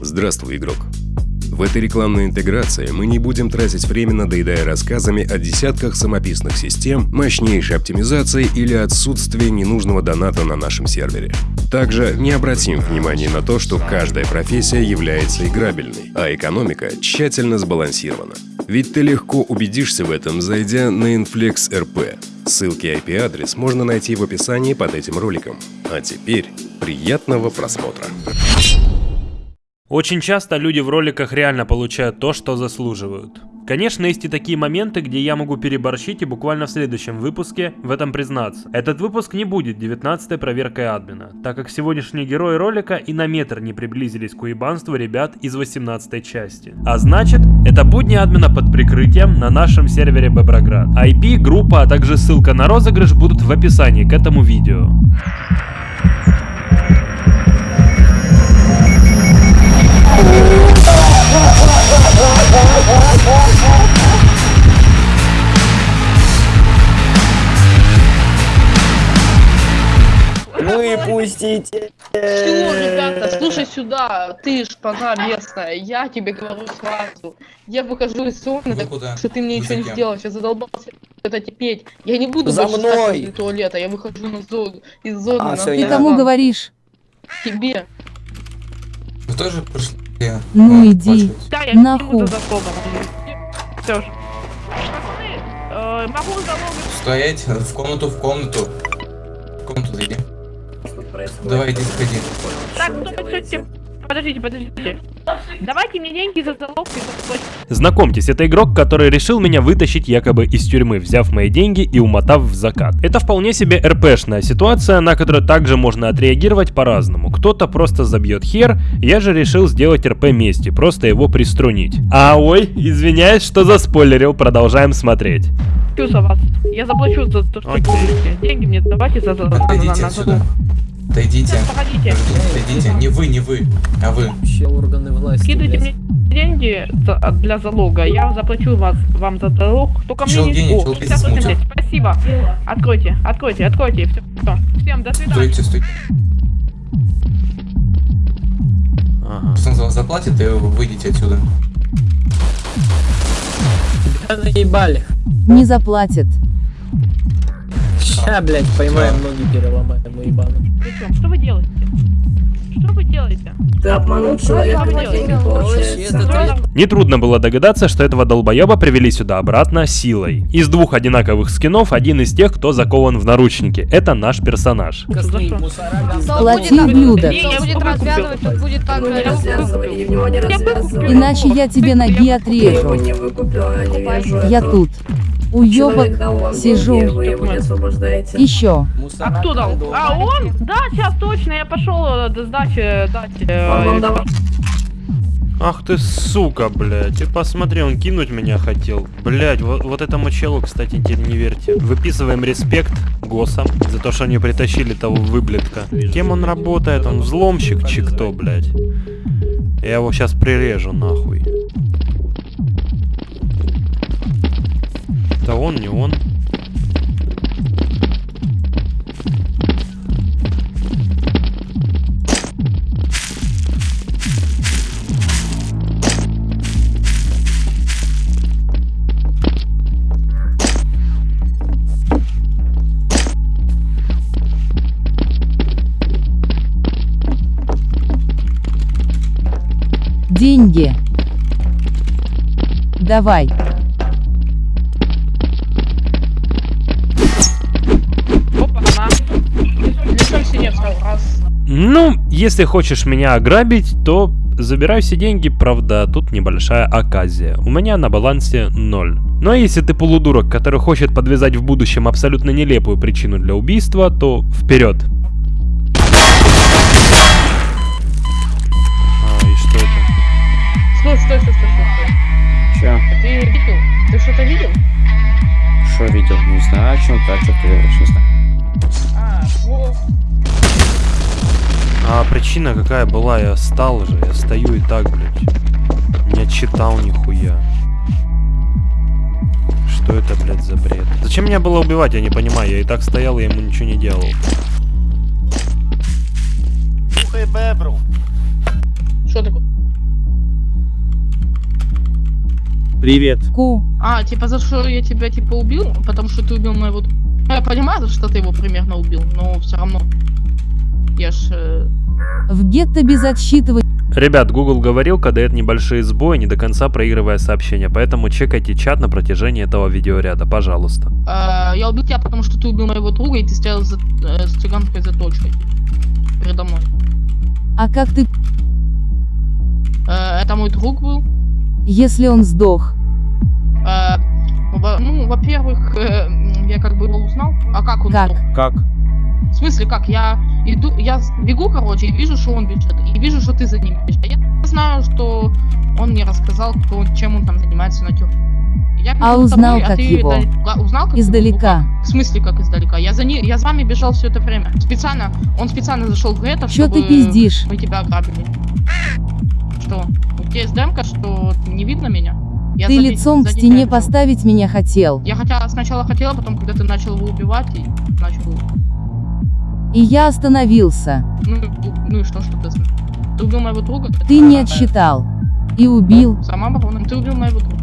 Здравствуй, игрок. В этой рекламной интеграции мы не будем тратить время, надоедая рассказами о десятках самописных систем, мощнейшей оптимизации или отсутствии ненужного доната на нашем сервере. Также не обратим внимания на то, что каждая профессия является играбельной, а экономика тщательно сбалансирована. Ведь ты легко убедишься в этом, зайдя на Inflex RP. Ссылки и IP-адрес можно найти в описании под этим роликом. А теперь приятного просмотра. Очень часто люди в роликах реально получают то, что заслуживают. Конечно, есть и такие моменты, где я могу переборщить и буквально в следующем выпуске в этом признаться. Этот выпуск не будет 19-й проверкой админа, так как сегодняшние герои ролика и на метр не приблизились к уебанству ребят из 18 части. А значит, это будни админа под прикрытием на нашем сервере Беброград. IP, группа, а также ссылка на розыгрыш будут в описании к этому видео. Выпустите! Чего, ребята, слушай сюда, ты шпана местная, я тебе говорю сразу. Я выхожу из зоны, так куда? что ты мне Вы ничего не сделаешь, я задолбался это терпеть. Я не буду За больше мной! возле туалета, я выхожу на зону, из зоны А, на Ты я- кому говоришь? Тебе. Вы тоже пришли? Ну, а, иди. ваши- Да, я Нахуй. Все же. Э, могу залогать. Стоять в комнату, в комнату. В комнату зайди. Давай, иди, заходи. Так, стойте, подождите, подождите. Давайте мне деньги за залог и за. Знакомьтесь, это игрок, который решил меня вытащить якобы из тюрьмы, взяв мои деньги и умотав в закат. Это вполне себе РПшная ситуация, на которую также можно отреагировать по-разному. Кто-то просто забьет хер, я же решил сделать РП мести, просто его приструнить. А ой, извиняюсь, что заспойлерил, продолжаем смотреть. За. Я заплачу за то, что Окей. Деньги мне давайте за за на- на- Отойдите на отсюда. залог. Отойдите. Погодите. Отойдите. Не вы, не вы, а вы. Вообще органы власти, Скидывайте блядь. мне деньги для залога, я заплачу вас, вам за залог. Только мне не... гений, О, чел 58 смутил. лет. Спасибо. Откройте, откройте, откройте. Все. Всем до свидания. Стойте, стойте. Ага. Пацан за вас заплатит, и вы выйдете отсюда. Да наебали. Не заплатят. Ща, блядь, поймаем ноги переломаем, мы ебану. Причем, что вы делаете? Что вы делаете? Ты обманул человека, Нетрудно было догадаться, что этого долбоеба привели сюда обратно силой. Из двух одинаковых скинов один из тех, кто закован в наручники. Это наш персонаж. Плати выкуплю. Иначе я тебе ноги отрежу. а Я этого. тут. Уровне, сижу. Еще. А кто дал? А он? Да, сейчас точно, я пошел э, до сдачи дать. э, вам давал. Ах ты сука, блядь. Ты посмотри, он кинуть меня хотел. Блядь, вот, вот этому челу, кстати, теперь не верьте. Выписываем респект ГОСам за то, что они притащили того выблядка. Кем он работает? Он взломщик, чи кто, блядь? Я его сейчас прирежу, нахуй. Это он, не он. Деньги. Давай. Ну, если хочешь меня ограбить, то забирай все деньги, правда, тут небольшая оказия. У меня на балансе 0. Ну а если ты полудурок, который хочет подвязать в будущем абсолютно нелепую причину для убийства, то вперед. А, и что это? Стой, стой, стой, стой, стой. Че? Ты видел? Ты что-то видел? Что видел? Не знаю, о чем ты, о чем ты говоришь, не знаю. А, во. А причина какая была? Я стал же, я стою и так, блядь. Не читал нихуя. Что это, блядь, за бред? Зачем меня было убивать, я не понимаю. Я и так стоял, и ему ничего не делал. Слухай, бебру. Что такое? Привет. Ку. А, типа за что я тебя типа убил? Потому что ты убил моего... Я понимаю, за что ты его примерно убил, но все равно. Я ж... э, В гетто без отсчитывания. Ребят, Google говорил, дает небольшие сбои, не до конца проигрывая сообщения, поэтому чекайте чат на протяжении этого видеоряда, пожалуйста. э, я убил тебя, потому что ты убил моего друга, и ты стоял за, э, с цыганской заточкой. Передо мной. А как ты, Э, это мой друг был. если он сдох? Э, во- ну, во-первых, э, я как бы его узнал. А как он Как? сдох? Как? В смысле, как? Я иду, я с- бегу, короче, и вижу, что он бежит. И вижу, что ты за ним бежишь. А Я знаю, что он мне рассказал, кто, чем он там занимается на тюрьме. Я А за узнал тобой, как ты его? га- Узнал как его? Издалека. Как? В смысле, как издалека? Я за ним, я за вами бежал все это время. Специально, он специально зашел в это, Чё чтобы ты пиздишь? мы тебя ограбили. Что? У тебя есть демка, что не видно меня? Я Ты сзади- лицом к сзади стене поставить меня хотел. Я хотя сначала хотела, потом, когда ты начал его убивать, и начал... И я остановился. Ну, и- ну и что, что ты... Ты убил моего друга? Ты не отсчитал. И убил. Самооборона. Ты убил моего друга.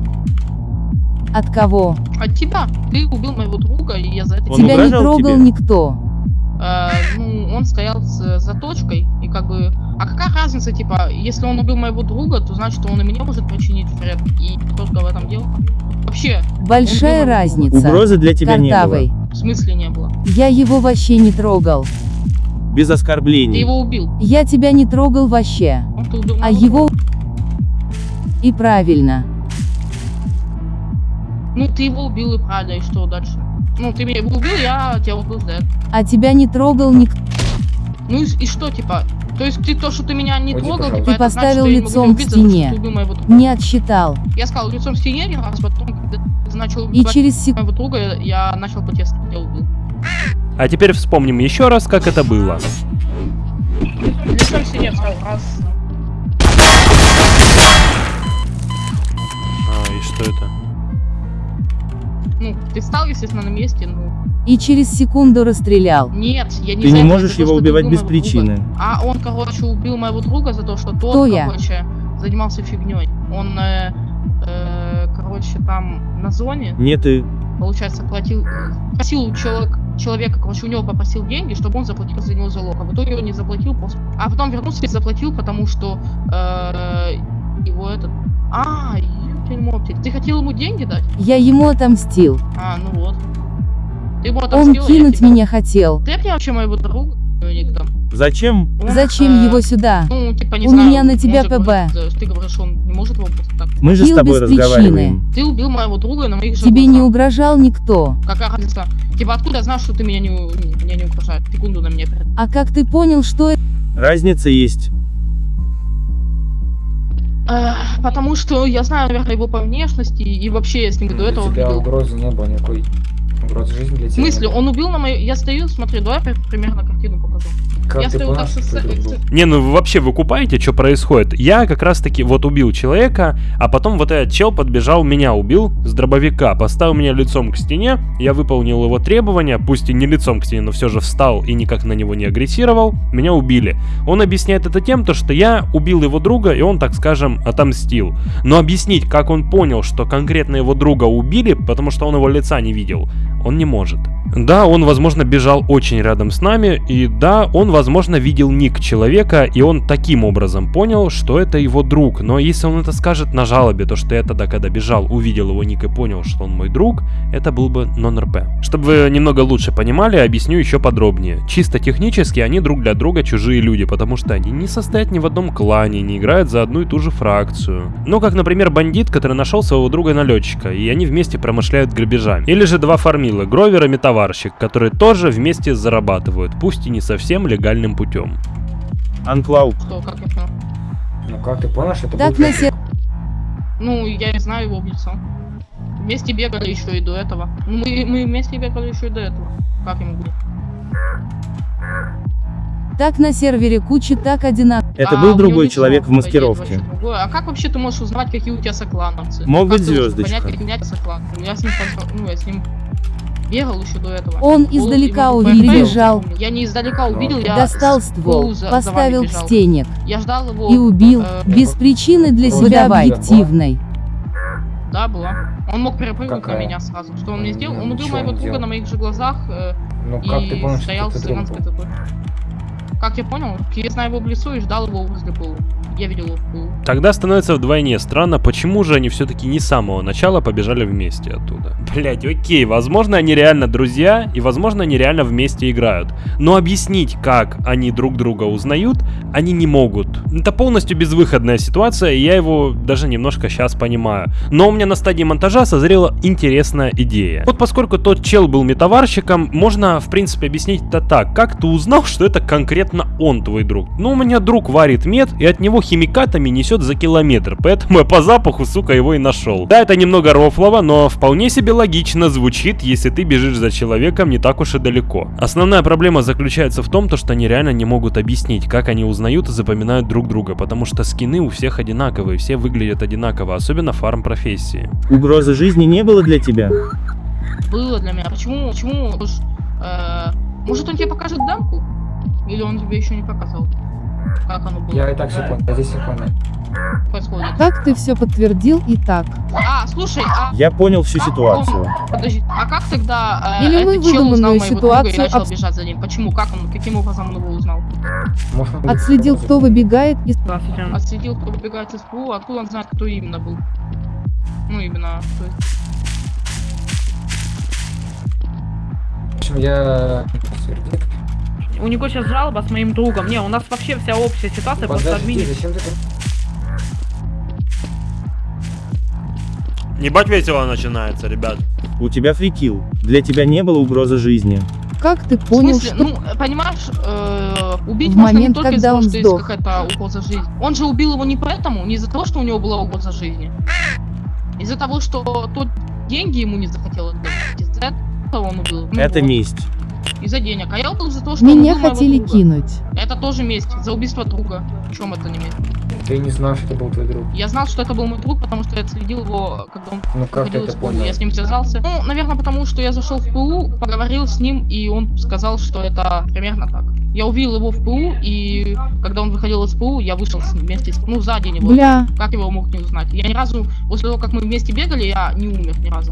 От кого? От тебя. Ты убил моего друга, и я за это... Он Тебя не трогал тебе? никто. Э, ну, он стоял с заточкой, и как бы... А какая разница, типа, если он убил моего друга, то значит, он и мне может причинить вред. И только в этом дело. Вообще, Большая разница. Угрозы для тебя не Картавый. было. В смысле не было. Я его вообще не трогал. Без Ты оскорблений. его убил. Я тебя не трогал вообще. Ты А его... И правильно. Ну, ты его убил, и правда, и что дальше? Ну, ты меня его убил, я тебя убил это. А тебя не трогал никто. Ну и, и что, типа? То есть ты то, что ты меня не Уйди, трогал, типа, Ты значит, поставил что я не могу лицом к за стене. моего друга. Не отсчитал. Я сказал лицом к стене один раз, потом, когда ты начал И через сек... моего друга, я, начал протест, я убил. А теперь вспомним еще раз, как это было. Лицом к стене встал раз. А, и что это? Ну, ты встал, естественно, на месте, ну. И через секунду расстрелял. Нет, я не Ты не можешь его ты убивать без друга. причины. А он, короче, убил моего друга за то, что тот, Кто я? короче, занимался фигней. Он, э, э, короче, там на зоне, Нет, и получается, платил, просил у человек, человека, короче, у него попросил деньги, чтобы он заплатил за него залог. А в итоге он не заплатил, после... а потом вернулся и заплатил, потому что э, его этот... А. Ты хотел ему деньги дать? Я ему отомстил. А, ну вот. Он кинуть меня хотел. Ты мне вообще моего друга дам? зачем? Зачем э, его сюда? Ну, типа, не У знаю, меня на тебя может, ПБ. может, э, ты говоришь, он не может его просто так. Мы же с тобой причины. разговариваем. Ты убил моего друга на моих же Тебе не угрожал никто. Какая разница? Типа, откуда я знал, что ты меня не, у- меня не угрожаешь? Секунду на меня перед. А как ты понял, что это? Разница есть. Эх, потому что я знаю, наверное, его по внешности, и вообще я с ним до этого тебя видел. угрозы не было никакой. Угрозы жизни для В тебя. не смысле, он убил на мою... Я стою, смотри, давай при- примерно картину покажу. Как я ты стою так что с- твой друг был? с- Не, ну вообще вы купаете, что происходит? Я как раз таки вот убил человека, а потом вот этот чел подбежал, меня убил с дробовика, поставил меня лицом к стене, я выполнил его требования, пусть и не лицом к стене, но все же встал и никак на него не агрессировал, меня убили. Он объясняет это тем, то, что я убил его друга, и он, так скажем, отомстил. Но объяснить, как он понял, что конкретно его друга убили, потому что он его лица не видел, он не может. Да, он, возможно, бежал очень рядом с нами, и да, он, возможно, видел ник человека, и он таким образом понял, что это его друг. Но если он это скажет на жалобе, то что я тогда, когда бежал, увидел его ник и понял, что он мой друг, это был бы нон-РП. Чтобы вы немного лучше понимали, объясню еще подробнее. Чисто технически они друг для друга чужие люди, потому что они не состоят ни в одном клане, не играют за одну и ту же фракцию. Ну, как, например, бандит, который нашел своего друга-налетчика, и они вместе промышляют грабежами. Или же два фармила, Гровер и Метаварщик, которые тоже вместе зарабатывают, пусть и не совсем легальным путем. Анклау. Что, как понял? Ну как ты понял, что это Так был на се... Ну, я не знаю его в лицо. Вместе бегали еще и до этого. Ну, Мы, мы вместе бегали еще и до этого. Как я могу? Так на сервере куча так одинаково. Это А, был другой человек в маскировке. А как вообще ты можешь узнавать, какие у тебя соклановцы? Мог Как быть звездочка. Понять, какие у меня соклановцы? Я с ним, ну, я с ним бегал еще до этого. Он Пол- издалека увидел, бежал. Я не издалека увидел, я Достал ствол, за- за поставил вами к стенек Я ждал его. и убил. э, Без причины для себя давай. объективной. Да, была. Он мог перепрыгнуть на меня сразу. Что он мне сделал? Ну, Он убил моего друга на моих же глазах э, Ну как ты и помнишь, стоял с цыганской такой. Как я понял? Я знаю его в лесу и ждал его возле ПУ. Я видел ПУ. Тогда становится вдвойне странно, почему же они все-таки не с самого начала побежали вместе оттуда. Блять, окей, возможно они реально друзья, и возможно они реально вместе играют. Но объяснить, как они друг друга узнают, они не могут. Это полностью безвыходная ситуация, и я его даже немножко сейчас понимаю. Но у меня на стадии монтажа созрела интересная идея. Вот поскольку тот чел был метаварщиком, можно в принципе объяснить это так. Как ты узнал, что это конкретно он твой друг? Ну, у меня друг варит мед, и от него химикатами несет за километр, поэтому я по запаху, сука, его и нашел. Да, это немного рофлово, но вполне себе логично звучит, если ты бежишь за человеком не так уж и далеко. Основная проблема заключается в том, то, что они реально не могут объяснить, как они узнают и запоминают друг друга, потому что скины у всех одинаковые, все выглядят одинаково, особенно фарм профессии. Угрозы жизни не было для тебя? Было для меня. Почему? Почему? Уж, э, может он тебе покажет демку? Или он тебе еще не показал? Как оно было? Я и так все понял, я здесь все понял. происходит? Как ты все подтвердил и так? А, слушай, а Я понял всю как ситуацию. Подожди, а как тогда э, Или мы выдуманную моего друга и ситуацию начал обс- бежать за ним? Почему? Как он? Каким образом он его узнал? Будет- Отследил, кто выбегает из... Отследил, кто выбегает из ПУ, откуда он знает, кто именно был? Ну, именно. то есть- В общем, я... У него сейчас жалоба с моим другом. Не, у нас вообще вся общая ситуация просто Подожди, админит. зачем ты... Ебать весело начинается, ребят. У тебя фрикил. Для тебя не было угрозы жизни. Как ты В понял, смысле, что... ну, понимаешь, э, убить В можно не только из-за того, что сдох. есть какая-то угроза жизни. Он же убил его не поэтому, не из-за того, что у него была угроза жизни. Из-за того, что тот деньги ему не захотел отдать. Из-за этого он убил. Ну Это вот, месть. Из-за денег. А я убил за то, что Меня хотели друга. кинуть. Это тоже месть. За убийство друга. В чем это не месть? Ты не знал, что это был твой друг. Я знал, что это был мой друг, потому что я отследил его, когда он Ну как ты выходил это понял? Я с ним связался. Ну, наверное, потому что я зашел в ПУ, поговорил с ним, и он сказал, что это примерно так. Я увидел его в ПУ, и когда он выходил из ПУ, я вышел с ним вместе, с- ну, сзади него. Бля, Как его мог не узнать? Я ни разу, после того, как мы вместе бегали, я не умер ни разу.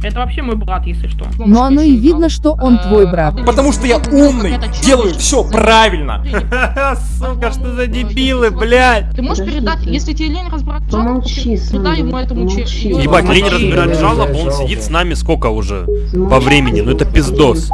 Это вообще мой брат, если что. Ну, но может, оно еще и видно, что он Э, твой брат. Потому что я ну, умный, делаю все правильно. Сука, что за дебилы, блядь. Ты можешь передать, если тебе лень разбирать жалобу, передай ему этому че- помолчи. ему Ебать, лень человеку. разбирать жалобу, он сидит с нами сколько уже? По времени, ну это пиздос.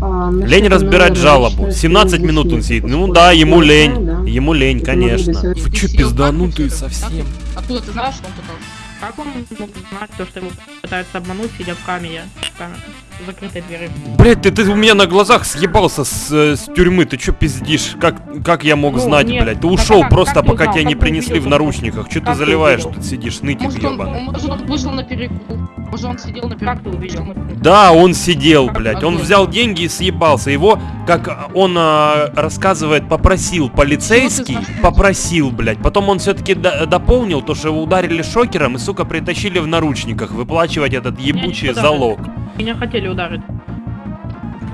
А, насчет Лень разбирать жалобу. разрешения 17 здесь минут он сидит. Ну да, ему лень. Ему лень, конечно. Вы чё, пизданутые совсем? Откуда ты знаешь, что он пытался? Как он мог знать то, что его пытаются обмануть, сидя в камере? В камере. Закрытой двери. Блять, ты, ты у меня на глазах съебался с, э, с тюрьмы, ты чё пиздишь? Как, как я мог Ну, знать, нет, блядь? Ты ушел как- просто, как ты пока узнал? тебя не Как ты принесли в наручниках. Чё ты Как ты заливаешь, увидел? тут сидишь, нытик Может он, ебаный? может он вышел на перекур, может он сидел на Как ты перекур. увидел? Да, он сидел, блядь. Он взял деньги и съебался. Его, как он а, рассказывает, попросил полицейский, ты попросил, блядь. Потом он все-таки дополнил то, что его ударили шокером и, сука, притащили в наручниках выплачивать этот ебучий залог. Меня хотели ударить.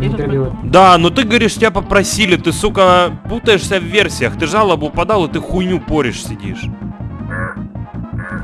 Этот перебивай. Да, но ты говоришь, тебя попросили, ты, сука, путаешься в версиях. Ты жалобу подал, и ты хуйню поришь сидишь.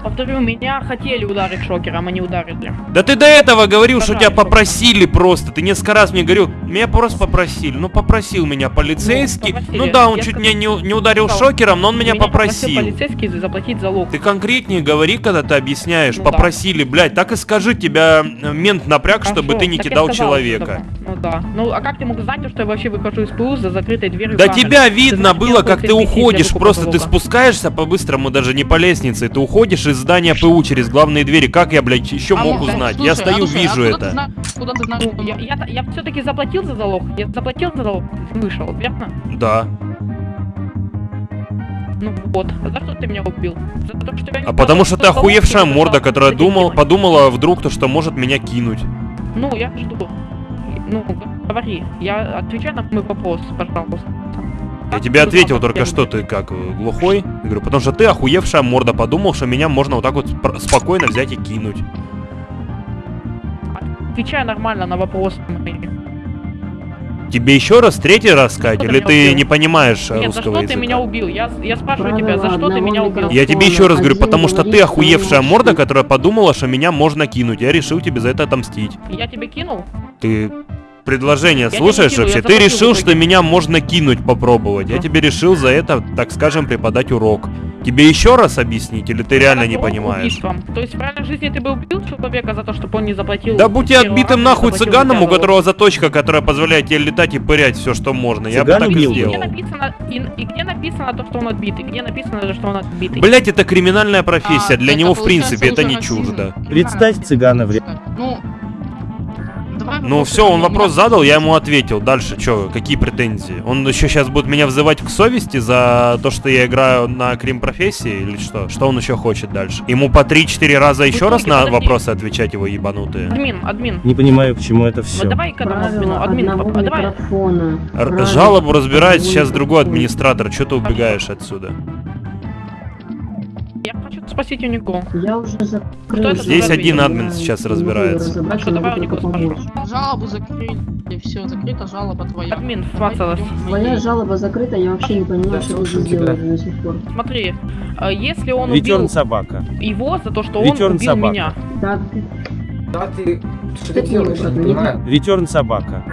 Повторю, меня хотели ударить шокером, а не ударили. Да ты до этого говорил, что тебя Пожалуйста. попросили просто. Ты несколько раз мне говорил, меня просто попросили. Ну, попросил меня полицейский. Ну, Ну, да, он Я чуть сказал- меня не, не ударил сказал, шокером, но он меня, попросил попросил. полицейский заплатить залог. Ты конкретнее говори, когда ты объясняешь. Ну да. попросили, блядь, так и скажи, тебя э, мент напряг, чтобы Хорошо, ты не кидал сказал, человека. Ну да. Ну а как ты мог знать, что я вообще выхожу из ПУ за закрытой дверью? Да камеры? тебя Ты видно знаешь, было, как ты уходишь, просто ты спускаешься по-быстрому, даже не по лестнице, ты уходишь из здания ПУ через главные двери. Как я, блядь, еще А, мог ну, узнать? слушай, я а стою, слушай, а вижу откуда ты это. Откуда ты Ну, он- я, я, я все-таки заплатил за залог. Я заплатил за залог, вышел, верно? Да. Ну вот. А за что ты меня убил? За то, что я не А потому что ты заплатил залог, охуевшая и морда, которая думал, подумала вдруг то, что может меня кинуть. Ну, я жду. Ну, говори. Я отвечаю на мой вопрос, пожалуйста. Я тебе ответил только что, ты как, э, глухой? Я говорю, потому что ты охуевшая морда, подумал, что меня можно вот так вот спокойно взять и кинуть. Отвечай нормально на вопросы мои. Тебе еще раз, третий раз сказать, или ты убил? не понимаешь Нет, за русского что языка? ты меня убил? Я, я спрашиваю Правила тебя, за что ты меня убил? Я тебе еще раз говорю, потому что ты охуевшая морда, которая подумала, что меня можно кинуть. Я решил тебе за это отомстить. Я тебе кинул? Ты предложение тебя слушаешь кину, вообще? я Ты решил, что меня можно кинуть попробовать. Я тебе решил за это, так скажем, преподать урок. Тебе еще раз объяснить, или ты реально не понимаешь? убийством. То есть в реальной жизни ты бы убил человека за то, чтобы он не заплатил? Да будь я отбитым нахуй цыганом, у которого заточка, которая позволяет тебе летать и пырять все, что можно. Я бы Цыган так и убил бы. Где сделал. написано, и, и где написано то, что он отбитый? Где написано, что он отбитый? Блять, это криминальная профессия. А, Для него, в принципе, это не чуждо. Представь цыгана в Ну, Ну все, он вопрос задал, я ему ответил. Дальше, что, какие претензии? Он еще сейчас будет меня взывать к совести за то, что я играю на крим профессии или что? Что он еще хочет дальше? Ему по 3-4 раза еще раз на подожди. вопросы отвечать его ебанутые? Админ, админ. Не понимаю, к чему это все. давай админу. Админ, а давай. жалобу разбирает сейчас другой администратор. Что ты убегаешь отсюда? Я хочу у него. Я уже закрыл. Здесь один админ сейчас разбирается. я давай помочь. спрошу. Жалобу закрыли, все, закрыта жалоба твоя. Админ, Твоя ней. жалоба закрыта, я вообще не понимаю, что здесь делаешь до сих пор. Смотри, э, если он убил собака. его за то, что он Return убил меня. Да, ты, Да ты... Что ты делаешь. Ретерн собака.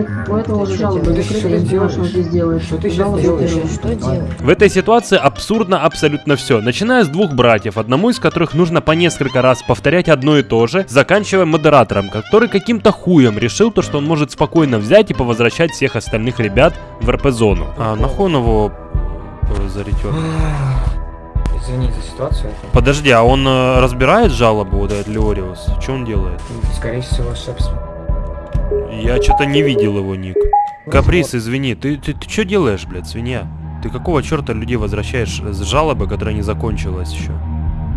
Этого уже Что делаешь? Что ты сейчас делаешь? Что делаешь? В этой ситуации абсурдно абсолютно все. Начиная с двух братьев, одному из которых нужно по несколько раз повторять одно и то же, заканчивая модератором, который каким-то хуем решил то, что он может спокойно взять и повозвращать всех остальных ребят в РП-зону. А нахуй он его э, за ретерн? Извини за ситуацию. Подожди, а он э, разбирает жалобу, вот этот Леориус? Что он делает? Скорее всего, собственно. Я что-то не видел его ник. Каприз, извини, ты, ты, ты что делаешь, блядь, свинья? Ты какого черта людей возвращаешь с жалобы, которая не закончилась еще?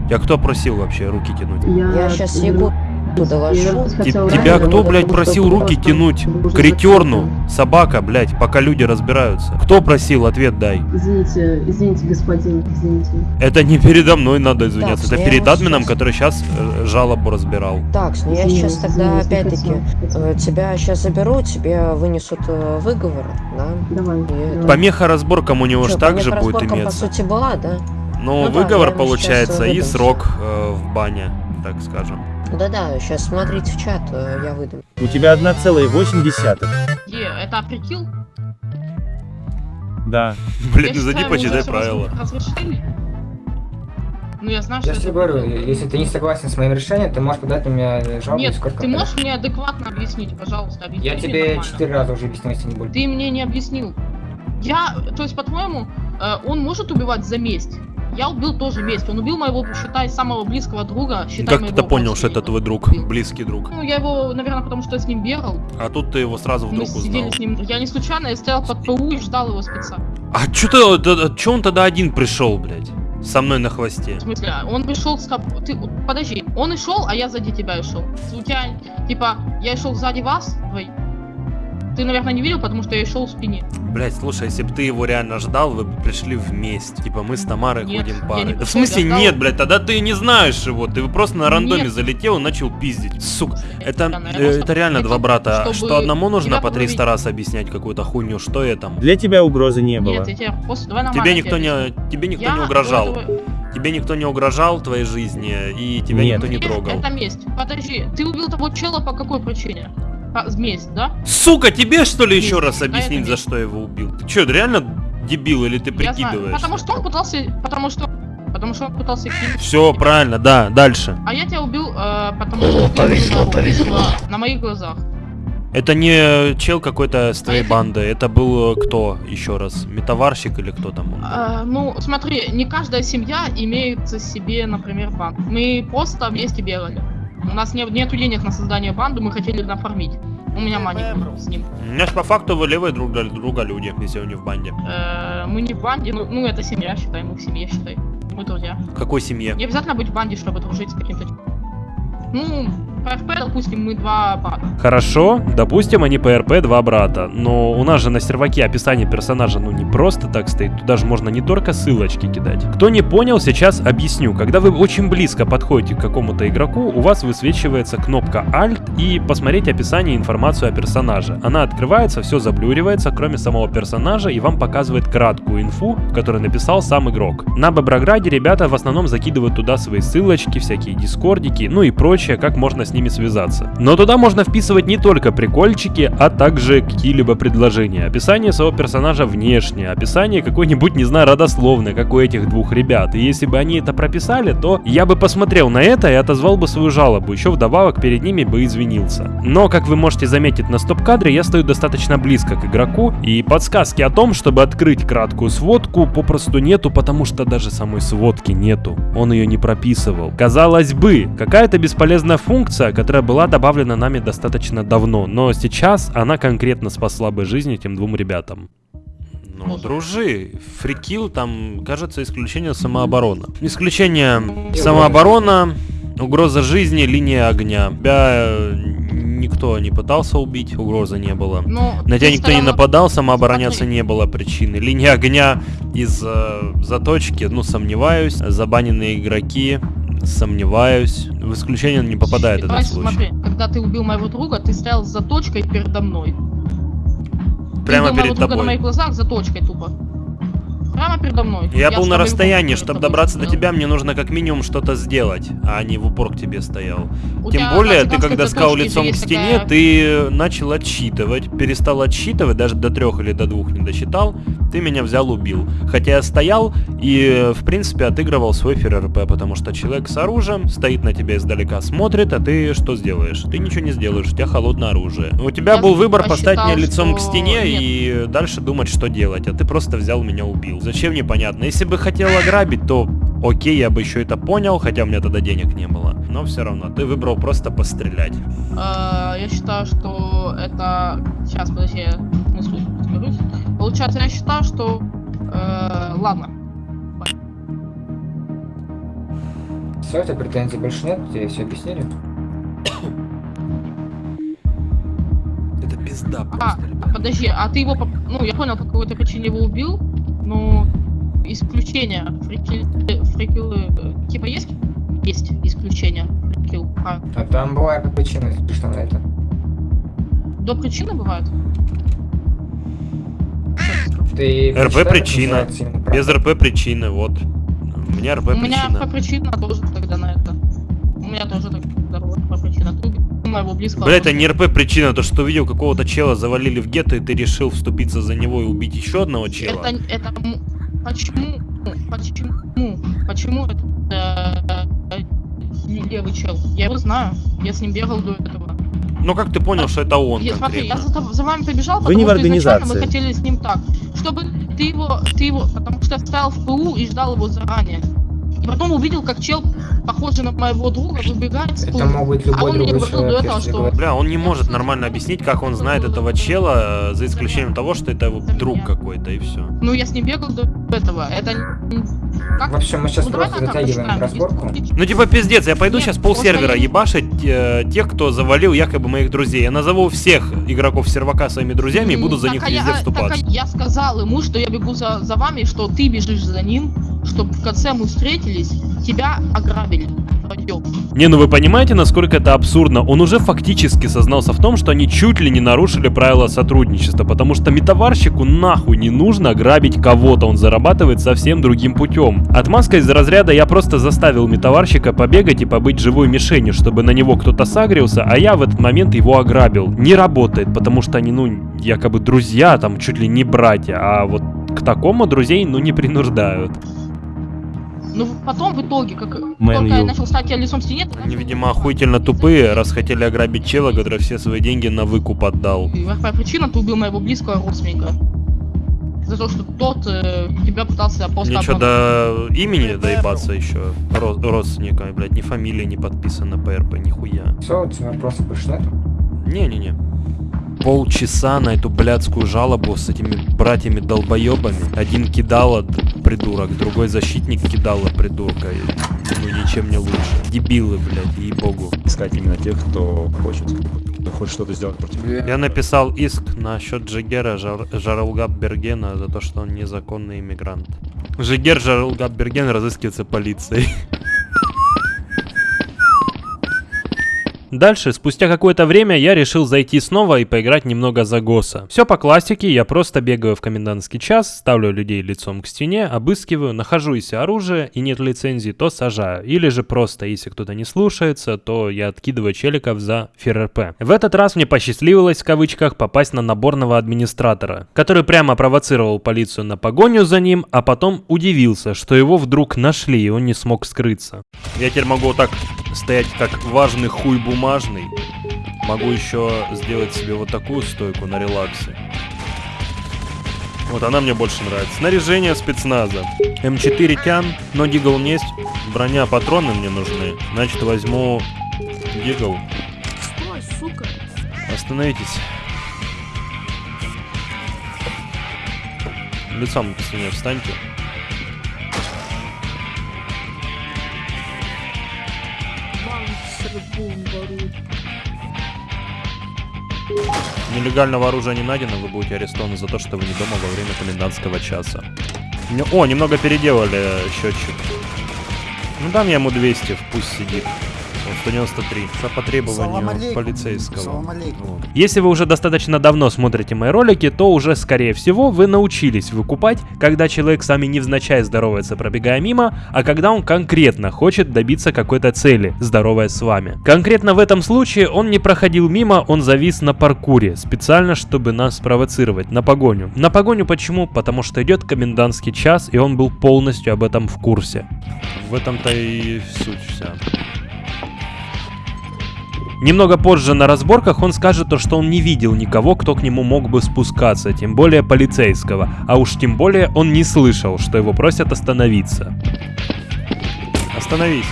Я кто просил вообще руки тянуть? Я, щас я секунду вернуться тебя кто, блядь, просил руки тянуть к ретерну? Собака, блядь, пока люди разбираются. Кто просил, ответ дай. Извините, извините, господин, извините. Это не передо мной надо извиняться, Так, это я перед админом, щас- который сейчас жалобу разбирал. Так, ну я сейчас тогда опять-таки э, тебя сейчас заберу, тебе вынесут э, выговор, да? Давай. И. Помеха разборкам у него Чё, ж также будет разборкам, по иметься. сути была, да? Ну, Ну да, выговор ему получается сейчас, э, и срок э, в бане, так скажем. Да-да, сейчас смотрите в чат, э, я выдам. У тебя 1,8. Е, это прикил? Да. Блин, Я ну зайди, почитай правила. раз- разрешили. Ну я знаю, Я что тебе это говорю, если ты не согласен с моим решением, ты можешь подать на меня жалобу Нет, сколько ты можешь мне адекватно объяснить, пожалуйста, объясни Я тебе четыре раза уже объяснил, если не больше. Ты мне не объяснил. Я, то есть, по-твоему, э, он может убивать за месть? Я убил тоже месть. Он убил моего, считай, самого близкого друга, считай Как моего ты понял, что это твой друг, близкий друг? Ну, я его, наверное, потому что я с ним бегал. А тут ты его сразу Мы вдруг сидели узнал. с ним. Я не случайно, я стоял под ПУ и ждал его спеца. А чё ты, да- чё он тогда один пришел, блядь? Со мной на хвосте. В смысле, а он пришел с Ты, подожди, он и шел, а я сзади тебя и шел. У тебя, типа, я шел сзади вас. Ты, наверное, не видел, потому что я шел в спине. Блять, слушай, если бы ты его реально ждал, вы бы пришли вместе. Типа мы с Тамарой Нет, ходим парой. Да в смысле ждал. нет, блядь, тогда ты не знаешь его. Ты просто на рандоме Нет. залетел и начал пиздить. Сука, это, э, это реально два брата. чтобы Что одному нужно по 300 подловить. раз объяснять какую-то хуйню, что я там? Для тебя угрозы не было. Нет, я тебе после... Давай. Тебе никто тебе не, тебе никто Я не угрожал. этого- Тебе никто не угрожал в твоей жизни, и тебя Нет. никто не трогал. Это месть. Подожди, ты убил того чела по какой причине? Месть, да? Сука, тебе что ли еще раз Да, объяснить, за что я его убил? Ты что, реально дебил или ты прикидываешь? Потому что он пытался... Потому что... Потому что он пытался кинуть. Все правильно, да, дальше. А я тебя убил, э, потому что ты моего близкого на моих глазах. Это не чел какой-то с твоей банды, это был э, кто еще раз? Метаварщик или кто там? Э, ну, смотри, не каждая семья имеет себе, например, банду. Мы просто вместе бегали. У нас не, нету денег на создание банды, мы хотели нафармить. У меня маник с ним. У меня ж по факту вы левые друг для друга люди, если вы не в банде. Э, мы не в банде, ну, ну это семья, считай, мы в семье, считай. Мы друзья. В какой семье? Не обязательно быть в банде, чтобы дружить с каким-то... Ну, ПФП, допустим, мы два брата. Хорошо, допустим, они ПРП два брата, но у нас же на серваке описание персонажа ну не просто так стоит, туда же можно не только ссылочки кидать. Кто не понял, сейчас объясню. Когда вы очень близко подходите к какому-то игроку, у вас высвечивается кнопка Alt и посмотреть описание и информацию о персонаже. Она открывается, все заблюривается, кроме самого персонажа, и вам показывает краткую инфу, которую написал сам игрок. На Боброграде ребята в основном закидывают туда свои ссылочки, всякие дискордики, ну и прочее, как можно с ними связаться. Но туда можно вписывать не только прикольчики, а также какие-либо предложения. Описание своего персонажа внешнее, описание какой-нибудь, не знаю, родословное, как у этих двух ребят. И если бы они это прописали, то я бы посмотрел на это и отозвал бы свою жалобу, еще вдобавок перед ними бы извинился. Но, как вы можете заметить на стоп-кадре, я стою достаточно близко к игроку, и подсказки о том, чтобы открыть краткую сводку, попросту нету, потому что даже самой сводки нету. Он ее не прописывал. Казалось бы, какая-то бесполезная функция, которая была добавлена нами достаточно давно, но сейчас она конкретно спасла бы жизнь этим двум ребятам. Ну, дружи, фрикил там, кажется, исключение самооборона. Исключение самооборона, угроза жизни, линия огня. Тебя никто не пытался убить, угрозы не было. Ну, На тебя никто не нападал, самообороняться Смотри. не было причины. Линия огня из э, заточки, ну, сомневаюсь. Забаненные игроки, сомневаюсь. В исключение не попадает этот Давай случай. смотри, когда ты убил моего друга, ты стоял с заточкой передо мной. Прямо ты убил моего перед друга на тобой. моих глазах заточкой тупо. Прямо передо мной. Я был с на тобой расстоянии, чтобы добраться до тобой тебя, мне нужно как минимум что-то сделать, а не в упор к тебе стоял. У Тем более, ты когда сказал лицом к стене, такая- ты начал отсчитывать, перестал отсчитывать, даже до трех или до двух не досчитал, ты меня взял, убил. Хотя я стоял и, в принципе, отыгрывал свой ФРРП, потому что человек с оружием стоит на тебя издалека, смотрит, а ты что сделаешь? Ты ничего не сделаешь, у тебя холодное оружие. У тебя Я был выбор поставить меня лицом к что стене нет. и дальше думать, что делать, а ты просто взял меня убил. Зачем, непонятно. Если бы хотел ограбить, то окей, я бы еще это понял, хотя у меня тогда денег не было. Но все равно, ты выбрал просто пострелять. Э, Я считаю, что это... Сейчас, подожди, суть разберусь. Получается, я считаю, что... э, Ладно. Все, у тебя претензий больше нет, тебе все объяснили? Это пизда А, подожди, а ты его... по- Ну, я понял, по какой-то причине его убил, но... Исключения. Фрикил... Фрикилы... э, Типа есть? Есть исключения. Фрикил. А, А там бывает причина, если что на это. до причины бывает? Ты РП причина. Без РП причины, вот. У меня РП У меня причина. по причина тоже тогда на это. У меня тоже тогда по причина. Моего близкого. Бля, это не РП причина, то что увидел какого-то чела, завалили в гетто, и ты решил вступиться за него и убить еще одного чела. Это, это почему, почему, почему это э, левый чел? Я его знаю, я с ним бегал до этого. Ну как ты понял, что это он Я, смотри, я за, за вами побежал, Вы не потому в что изначально организации. мы хотели с ним так, чтобы ты его, ты его, потому что я стоял в ПУ и ждал его заранее. И потом увидел, как чел, похожий на моего друга, выбегает с ПУ. Это мог быть а любой он мне другой говорил до человек, этого, что... говорить. Бля, он не может нормально объяснить, как он знает этого чела, э, за исключением того, что это его друг какой-то, и все. Ну, я с ним бегал до этого. Это... Как? В общем, мы сейчас Ну, просто затягиваем разборку. Ну типа пиздец, я пойду Нет, сейчас пол сервера я- ебашить э, тех, кто завалил якобы моих друзей. Я назову всех игроков сервака своими друзьями и буду за Так, них а я- везде так, а вступаться. я сказал ему, что я бегу за, за вами, что ты бежишь за ним, чтобы в конце мы встретились, тебя ограбили. Не, ну вы понимаете, насколько это абсурдно? Он уже фактически сознался в том, что они чуть ли не нарушили правила сотрудничества, потому что метаварщику нахуй не нужно грабить кого-то, он зарабатывает совсем другим путем. Отмазка из разряда я просто заставил метаварщика побегать и побыть живой мишенью, чтобы на него кто-то сагрился, а я в этот момент его ограбил. Не работает, потому что они, ну, якобы друзья, там чуть ли не братья, а вот к такому друзей, ну, не принуждают. Ну, потом в итоге, как Man только я you. начал стать лицом стене, Они, видимо, охуительно тупые, раз хотели ограбить чела, который все свои деньги на выкуп отдал. И какая причина, ты убил моего близкого родственника. За то, что тот э, тебя пытался просто Мне что, до имени доебаться еще? Ро- родственника, блядь, ни фамилия не подписана ПРП, нихуя. Все, у тебя вопросов больше нет? Не-не-не. Полчаса на эту блядскую жалобу с этими братьями долбоебами. Один кидала придурок, другой защитник кидала придурка. И, ну ничем не лучше. Дебилы, блядь, ей-богу. Искать именно тех, кто хочет, хочет что-то сделать против Я написал иск на счет Джигера Жар Жаралгаб Бергена за то, что он незаконный иммигрант. Жигер Жаралгаб Берген разыскивается полицией. Дальше, спустя какое-то время, я решил зайти снова и поиграть немного за ГОСа. Все по классике, я просто бегаю в комендантский час, ставлю людей лицом к стене, обыскиваю, нахожу если оружие и нет лицензии, то сажаю. Или же просто, если кто-то не слушается, то я откидываю челиков за ФРП. В этот раз мне посчастливилось, в кавычках, попасть на наборного администратора, который прямо провоцировал полицию на погоню за ним, а потом удивился, что его вдруг нашли и он не смог скрыться. Я теперь могу вот так стоять как важный хуй бумажный. Могу еще сделать себе вот такую стойку на релаксе. Вот она мне больше нравится. Снаряжение спецназа. М4 тян, но дигл есть. Броня, патроны мне нужны. Значит, возьму дигл. Стой, сука. Остановитесь. Лицом к стене встаньте. Рыбом. Нелегального оружия не найдено, вы будете арестованы за то, что вы не дома во время комендантского часа. О, немного переделали счетчик. Ну дам я ему 200, пусть сидит. Он 193. По потребованию полицейского. Вот. Если вы уже достаточно давно смотрите мои ролики, то уже, скорее всего, вы научились выкупать, когда человек с вами невзначай здоровается, пробегая мимо, а когда он конкретно хочет добиться какой-то цели, здороваясь с вами. Конкретно в этом случае он не проходил мимо, он завис на паркуре, специально, чтобы нас спровоцировать, на погоню. На погоню почему? Потому что идет комендантский час, и он был полностью об этом в курсе. В этом-то и суть вся. Немного позже на разборках он скажет то, что он не видел никого, кто к нему мог бы спускаться, тем более полицейского, а уж тем более он не слышал, что его просят остановиться. Остановись.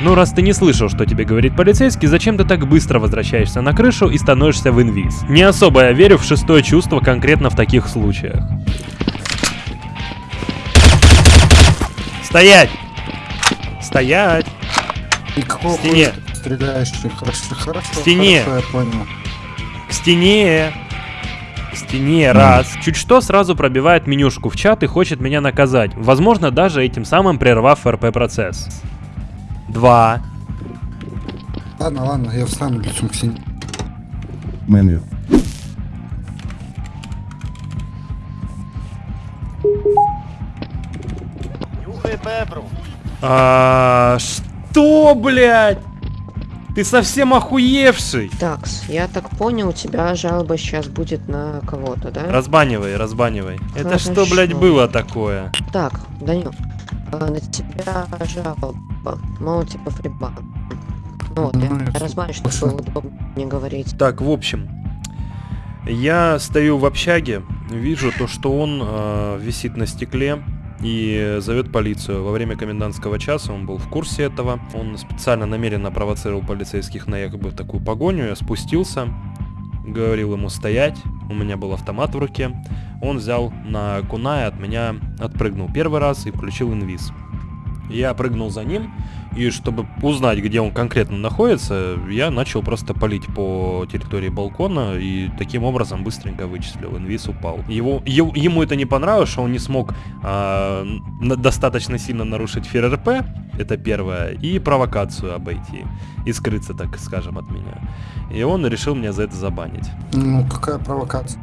Ну, раз ты не слышал, что тебе говорит полицейский, зачем ты так быстро возвращаешься на крышу и становишься в инвиз? Не особо я верю в шестое чувство конкретно в таких случаях. Стоять! Стоять! Какого К стене. стреляешь? Хорошо, хорошо, К стене. хорошо, я понял. К стене! К стене, раз. Чуть что, сразу пробивает менюшку в чат и хочет меня наказать. Возможно, даже этим самым прервав РП-процесс. Два. Ладно, ладно, я встану лицом к стене. Меню. А, что, блядь? Ты совсем охуевший? Такс, я так понял, у тебя жалоба сейчас будет на кого-то, да? Разбанивай, разбанивай. Это что, Хорошо. блядь, было такое? Так, Данил, а, на тебя жалоба, мол, типа фрибан. Ну вот, я, я разбавлю, чтобы было удобно не говорить. Так, в общем, я стою в общаге, вижу то, что он э, висит на стекле и зовет полицию. Во время комендантского часа он был в курсе этого. Он специально намеренно провоцировал полицейских на якобы такую погоню. Я спустился, говорил ему стоять. У меня был автомат в руке. Он взял на куна и от меня отпрыгнул первый раз и включил инвиз. Я прыгнул за ним, и чтобы узнать, где он конкретно находится, я начал просто палить по территории балкона, и таким образом быстренько вычислил, инвиз упал. Его, е- ему это не понравилось, что он не смог н- достаточно сильно нарушить ФРРП, это первое, и провокацию обойти, и скрыться, так скажем, от меня. И он решил меня за это забанить. Ну, какая провокация?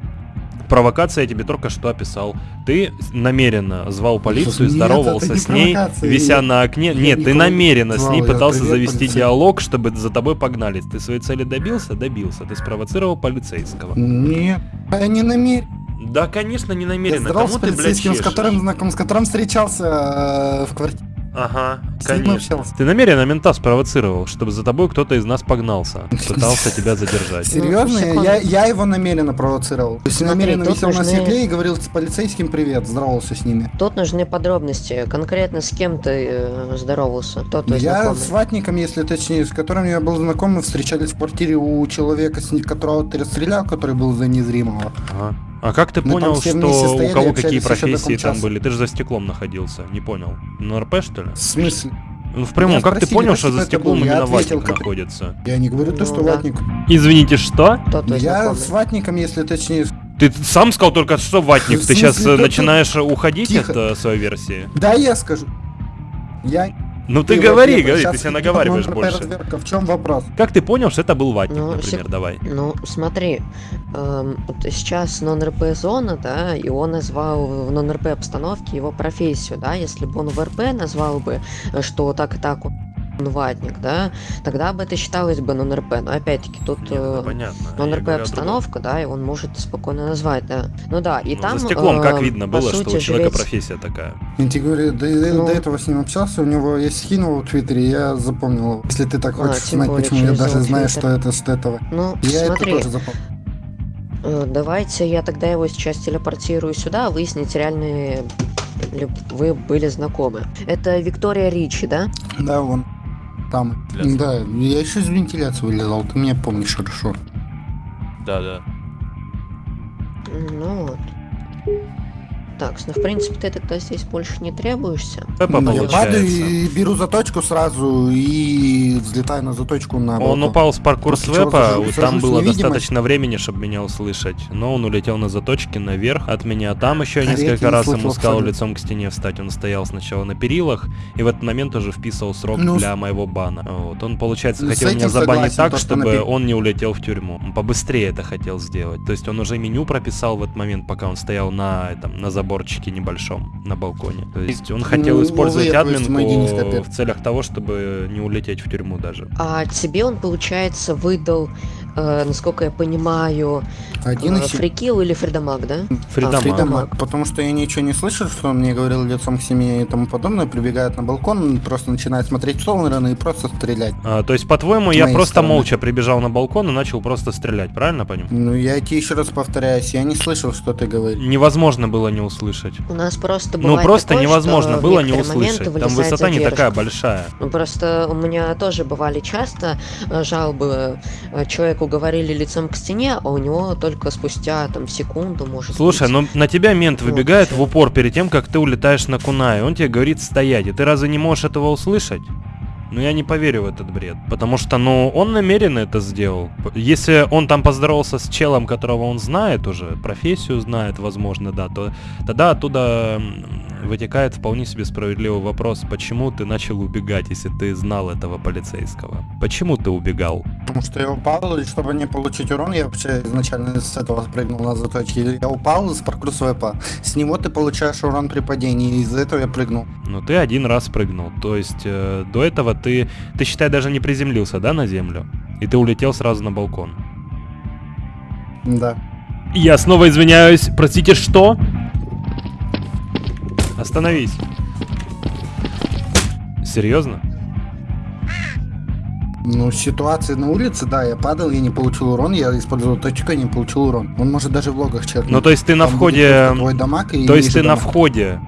Провокация я тебе только что описал. Ты намеренно звал полицию, Нет, здоровался не с ней, вися Я- на окне. я Нет, ты не намеренно с звал, ней я пытался привет, завести полицейский. диалог, чтобы за тобой погнались. Ты своей цели добился? Добился. Ты спровоцировал полицейского. Нет, я не намерен. Да, конечно, не Я намеренно. здоровался Кому с ты, блядь, полицейским, с которым знаком, с которым встречался э, в квартире. Ага. С Конечно. общался. Ты намеренно мента спровоцировал, чтобы за тобой кто-то из нас погнался. Пытался тебя задержать. Серьезно? секунду. я, я его намеренно провоцировал. То есть Смотри, намеренно висел на нужны- стекле и говорил с полицейским привет, здоровался с ними. Тут нужны подробности. Конкретно с кем ты э, здоровался? Кто твой я знакомый? с ватником, если точнее, с которым я был знаком, мы встречались в квартире у человека, с которого ты расстрелял, который был за незримого. Ага. А как ты Мы понял, что у кого какие профессии там были? Ты же за стеклом находился, не понял. На РП что ли? В смысле? Ну, в прямом, Меня как ты спросили, понял, да, что за стеклом был? Именно ответил, ватник как- находится? Я не говорю то, Ну что да. ватник. Извините, что? Кто твой Я с ватником, если точнее. Ты сам сказал только что ватник. Ты сейчас да начинаешь уходить от э, своей версии? Да, я скажу. Я... Ну ты говори, говори, ты себя наговариваешь на больше. В чем вопрос? Как ты понял, что это был ватник, Ну, например, давай? Ну, смотри, эм, вот сейчас нон-РП зона, да, и он назвал в нон-РП обстановке его профессию, да, если бы он в РП назвал бы, э, что так и так он ватник, да, тогда бы это считалось бы нон-РП, но опять-таки тут Нет, это э, нон-РП обстановка, да, и он может спокойно назвать, да. Ну да, и Ну, там... за стеклом как э, видно было, что сути, у человека жрец- профессия такая. Я тебе говорю, до, до- Ну. до этого с ним общался, у него есть скин его в Твиттере, я запомнил его. Если ты так А, хочешь тем знать, более почему я даже знаю, что это с этого. Ну, Я смотри, это тоже запомнил. Э, Давайте я тогда его сейчас телепортирую сюда, выяснить реальные ли вы были знакомы. Это Виктория Ричи, да? Да, вон. Там. Вентиляция. Да, я еще из вентиляции вылезал, ты меня помнишь хорошо. Да, да. Ну вот. Так, ну в принципе ты тогда здесь больше не требуешься. Пеппа Ну, я падаю получается. и беру заточку сразу и взлетаю на заточку на Он упал с паркур свепа, сажусь там было достаточно времени, чтобы меня услышать. Но он улетел на заточке наверх от меня. Там еще А несколько тебя не раз ему сказал абсолютно. лицом к стене встать. Он стоял сначала на перилах, и в этот момент уже вписывал срок Ну, для моего бана. Вот. Он, получается, с хотел меня забанить согласен, так, то, что чтобы на пер- он не улетел в тюрьму. Он побыстрее это хотел сделать. То есть он уже меню прописал в этот момент, пока он стоял на, этом, на заборчике небольшом, на балконе. То есть он хотел Ну, использовать вы, то есть, помоги не админку в целях того, чтобы не улететь в тюрьму даже. А тебе он, получается, выдал, э, насколько я понимаю, Один э, фрикил или фридамаг, да? Фридамаг. А, Фридамаг, потому что я ничего не слышал, что он мне говорил лицом к семье и тому подобное, прибегает на балкон, он просто начинает смотреть в сторону и просто стрелять. А, то есть, по-твоему, я просто стороны. молча прибежал на балкон и начал просто стрелять, правильно понимаю? Ну, я тебе еще раз повторяюсь, я не слышал, что ты говоришь. Невозможно было не услышать. У нас просто Ну просто такое, невозможно было не услышать. Там высота не задержка. такая большая. Ну, просто у меня тоже бывали часто э, жалобы. э, Человеку говорили лицом к стене, а у него только спустя там секунду может Слушай, быть. ну на тебя мент Вот выбегает чё. в упор перед тем, как ты улетаешь на Кунай. Он тебе говорит стоять, и ты разве не можешь этого услышать? Ну я не поверю в этот бред. Потому что, ну, он намеренно это сделал. Если он там поздоровался с челом, которого он знает уже, профессию знает, возможно, да, то тогда оттуда вытекает вполне себе справедливый вопрос, почему ты начал убегать, если ты знал этого полицейского? Почему ты убегал? Потому что я упал, и чтобы не получить урон, я вообще изначально с этого спрыгнул на заточке. Я упал с паркур свепа. С него ты получаешь урон при падении, и из-за этого я прыгнул. Ну ты один раз прыгнул, то есть э, до этого ты, ты считай даже не приземлился, да, на землю? И ты улетел сразу на балкон. Да. Я снова извиняюсь, простите, что? Остановись. Серьезно? Ну, ситуация на улице, да, я падал, я не получил урон, я использовал точку, я не получил урон. Он может даже в логах чекнуть. Ну то есть ты на Там входе... твой дамаг и То есть ты на дамаг. входе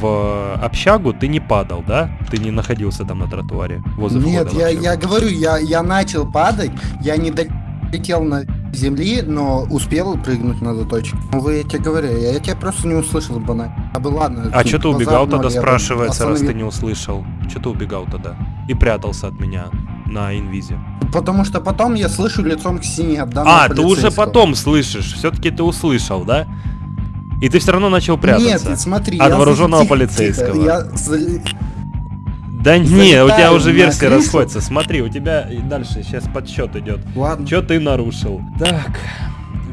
в общагу ты не падал, да? Ты не находился там на тротуаре возле Нет, я, я говорю, я, я начал падать, я не долетел на земли, но успел прыгнуть на заточку. Ну, вы, я тебе говорю, я, я тебя просто не услышал банально. А бы ладно. А тут что ты убегал тогда, спрашивается, раз ты остановил. не услышал? Что ты убегал тогда? И прятался от меня на инвизе. Потому что потом я слышу лицом к стене от А, ты уже потом слышишь. Все-таки ты услышал, да? И ты все равно начал прятаться. Нет, смотри, От вооруженного тихо, полицейского. тихо, я Да не, у тебя уже версия расходится. Смотри, у тебя и дальше сейчас подсчет идет. Ладно. Что ты нарушил? Так,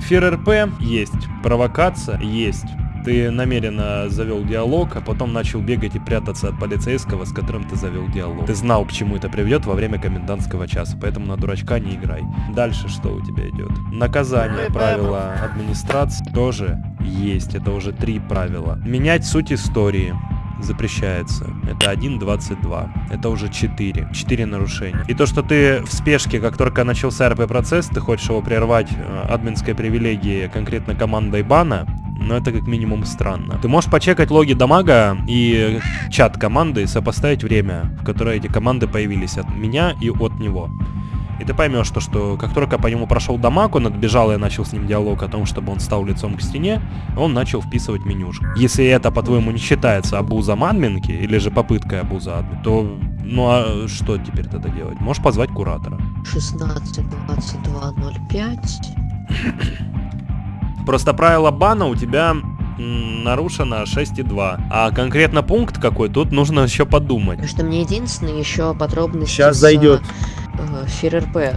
ФРРП есть, провокация есть. Ты намеренно завел диалог, а потом начал бегать и прятаться от полицейского, с которым ты завел диалог. Ты знал, к чему это приведет во время комендантского часа, поэтому на дурачка не играй. Дальше что у тебя идет? Наказание, правила администрации тоже есть. Это уже три правила. Менять суть истории. Запрещается. Это 1.22. Это уже 4. 4 нарушения. И то, что ты в спешке, как только начался РП-процесс, ты хочешь его прервать э, админской привилегии конкретно командой бана, но это как минимум странно. Ты можешь почекать логи дамага и чат команды и сопоставить время, в которое эти команды появились от меня и от него. И ты поймешь, что, что как только по нему прошел дамаг, он отбежал и я начал с ним диалог о том, чтобы он стал лицом к стене, он начал вписывать менюшку. Если это, по-твоему, не считается абузом админки, или же попыткой абуза админ, то ну а что теперь тогда делать? Можешь позвать куратора. 16, 22, 05. Просто правило бана у тебя нарушено 6.2. А конкретно пункт какой, тут нужно еще подумать. Потому что мне единственное еще подробности Сейчас за, зайдет. Э, ФРРП.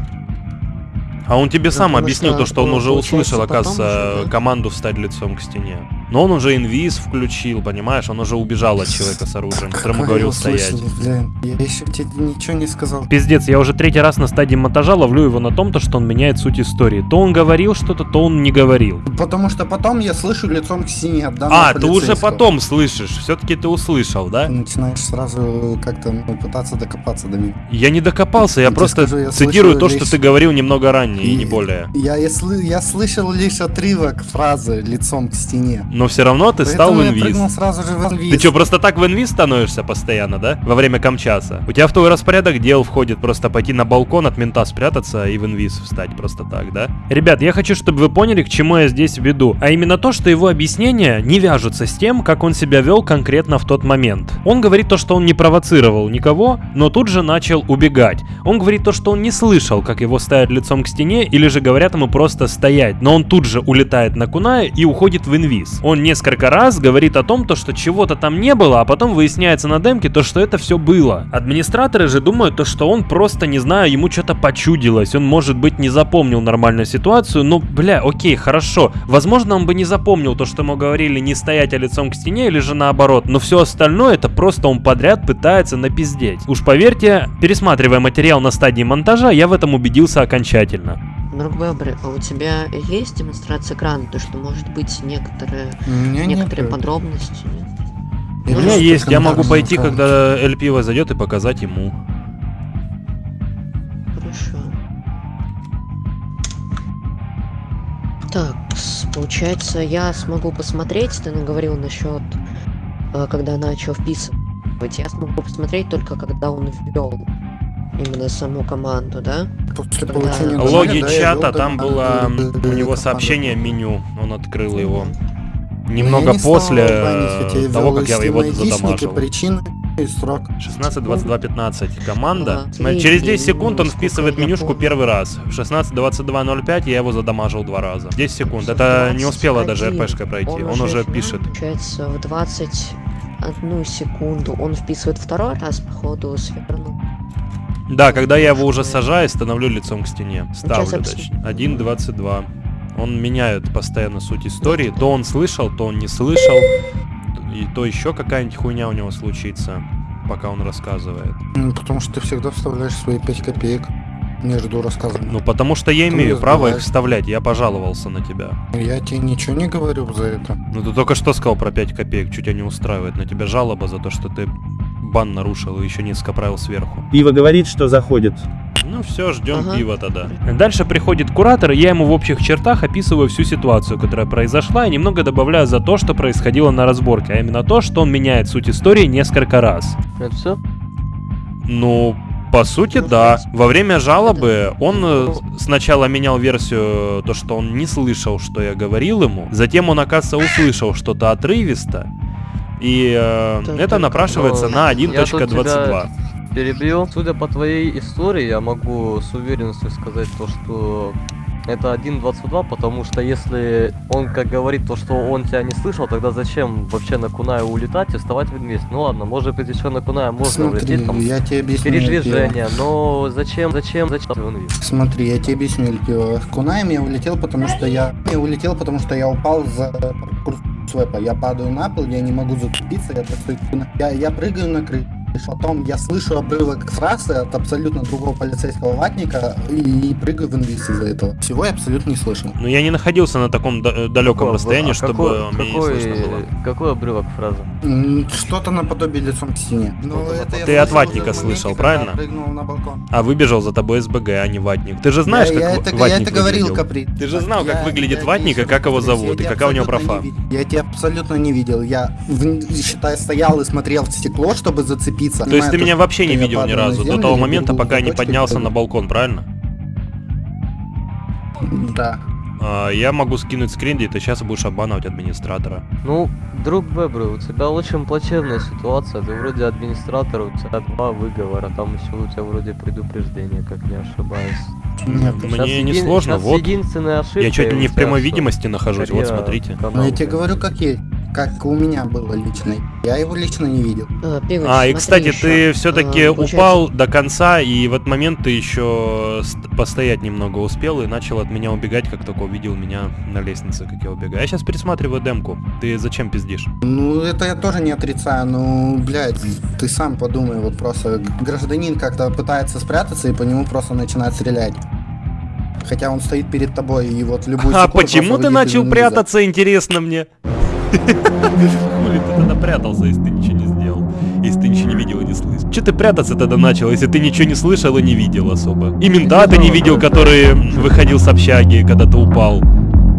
А он тебе сам объяснил то, что он уже услышал, оказывается, команду встать лицом к стене. Но он уже инвиз включил, понимаешь? Он уже убежал от человека с оружием, которому говорил стоять. блин. Я еще тебе ничего не сказал. Пиздец, я уже третий раз на стадии монтажа ловлю его на том, то, что он меняет суть истории. То он говорил что-то, то он не говорил. Потому что потом я слышу лицом к стене от данного А, ты уже потом слышишь. Все-таки ты услышал, да? Ты начинаешь сразу как-то ну, пытаться докопаться до меня. Я не докопался, я Я просто скажу, я цитирую то, слышал что лишь- ты говорил немного ранее, и не более. Я, я, я слышал лишь отрывок фразы лицом к стене. Но все равно ты стал в Поэтому инвиз. сразу же в инвиз. Ты что, просто так в инвиз становишься постоянно, да? Во время камчаса? У тебя в твой распорядок дел входит просто пойти на балкон от мента спрятаться и в инвиз встать просто так, да? Ребят, я хочу, чтобы вы поняли, к чему я здесь веду. А именно то, что его объяснения не вяжутся с тем, как он себя вел конкретно в тот момент. Он говорит то, что он не провоцировал никого, но тут же начал убегать. Он говорит то, что он не слышал, как его ставят лицом к стене, или же говорят ему просто стоять, но он тут же улетает на Куная и уходит в инвиз. Он несколько раз говорит о том, то, что чего-то там не было, а потом выясняется на демке то, что это все было. Администраторы же думают то, что он просто, не знаю, ему что-то почудилось, он может быть не запомнил нормальную ситуацию, но, бля, окей, хорошо. Возможно, он бы не запомнил то, что ему говорили не стоять, а лицом к стене, или же наоборот, но все остальное это просто он подряд пытается напиздеть. Уж поверьте, пересматривая материал на стадии монтажа, я в этом убедился окончательно. Друг Бебры, а у тебя есть демонстрация экрана? То, что может быть некоторые, нет, некоторые э, подробности? нет? У меня вижу есть, я могу пойти, аккаунте. когда Эль Пиво зайдет и показать ему. Хорошо. Так, получается, я смогу посмотреть, ты наговорил насчет, э, когда начал вписывать. Я смогу посмотреть только когда он ввел именно саму команду, да? После Когда- получения Логи да, чата, там было у него команду. сообщение меню, он открыл его. Но Немного после банить, э, того, как я его задамажил. причины и срок. 16, 22, 15. Команда. Ага. Через 10 И, секунд он вписывает менюшку первый раз. В 16, 22, 05 я его задамажил два раза. 10 секунд. Это не успела даже 21. РПшка пройти. Он, уже пишет. Получается, в 21 секунду он вписывает второй раз, походу, свернул. Да, когда я его уже сажаю, становлю лицом к стене. Ставлю, точнее. 1, 22. Он меняет постоянно суть истории. То он слышал, то он не слышал. И то еще какая-нибудь хуйня у него случится, пока он рассказывает. Ну, Потому что ты всегда вставляешь свои 5 копеек между рассказами. Ну, потому что я Ты имею право их вставлять. Я пожаловался на тебя. Я тебе ничего не говорю за это. Ну, ты только что сказал про 5 копеек. Чуть тебя не устраивает. На тебя жалоба за то, что ты бан нарушил и еще несколько правил сверху. Пиво говорит, что заходит. Ну все, ждем Ага. пива тогда. Дальше приходит куратор, и я ему в общих чертах описываю всю ситуацию, которая произошла, и немного добавляю за то, что происходило на разборке, а именно то, что он меняет суть истории несколько раз. Это все? Ну, по сути, Ну, да. Во время жалобы он э, сначала менял версию, то, что он не слышал, что я говорил ему. Затем он, оказывается, услышал что-то отрывисто. И э, Так, это так, напрашивается ну, на я тут 1.22. тебя Перебью. Судя по твоей истории, я могу с уверенностью сказать то, что это 1.22, потому что если он как говорит то, что он тебя не слышал, тогда зачем вообще на Кунаю улетать и вставать в инвест? Ну ладно, может быть еще на Кунаю можно Смотри, улететь, там я тебе объясню. передвижение, но зачем, зачем, зачем в инвест? Смотри, я тебе объясню, Эльпио. В Кунаем я улетел, потому что я... Я улетел, потому что я упал за курс свепа. Я падаю на пол, я не могу зацепиться, я, я, я прыгаю на крышу. Потом я слышу обрывок фразы от абсолютно другого полицейского ватника и, и прыгаю в инвиз из-за этого. Всего я абсолютно не слышал. Но я не находился на таком да- далеком Какого- расстоянии, а чтобы какой, мне не какой, слышно было. какой обрывок фразы? Что-то наподобие лицом к стене. Это я Ты от ватника слышал, правильно? прыгнул на балкон. А выбежал за тобой СБГ, а не ватник. Ты же знаешь, я, как я это, я ватник это говорил, выглядел? Капри. Ты же знал, как Я- выглядит я ватник и как его зовут, и я какая у него профа. не. Я тебя абсолютно не видел. Я, считай, стоял и смотрел в стекло, чтобы зацепиться. То есть ты меня вообще не я видел ни разу, до того я момента, пока в не поднялся на балкон, правильно? Да. А, я могу скинуть скрин, и ты сейчас будешь обманывать администратора. Ну, друг Бебры, у тебя очень плачевная ситуация. Ты вроде администратор, у тебя два выговора, там еще у тебя вроде предупреждение, как не ошибаюсь. Нет, Мне Щас не сложно, вот. единственная ошибка. Я чуть ли не в прямой видимости нахожусь, вот смотрите. Ну, я тебе говорю, как есть. Как у меня было лично. Я его лично не видел. Э, Пивыч, А, и кстати, ещё. ты все-таки А, получается- упал до конца, и в этот момент ты еще ст- постоять немного успел и начал от меня убегать, как только увидел меня на лестнице, как я убегаю. Я сейчас пересматриваю демку. Ты зачем пиздишь? Ну, это я тоже не отрицаю, ну, блядь, ты сам подумай, вот просто гражданин как-то пытается спрятаться, и по нему просто начинает стрелять. Хотя он стоит перед тобой, и вот в любую А почему ты начал прятаться, интересно мне? Хули ты тогда прятался, если ты ничего не сделал? Если ты ничего не видел и не слышал? Че ты прятаться тогда начал, если ты ничего не слышал и не видел особо? И мента ты не видел, который выходил с общаги, когда ты упал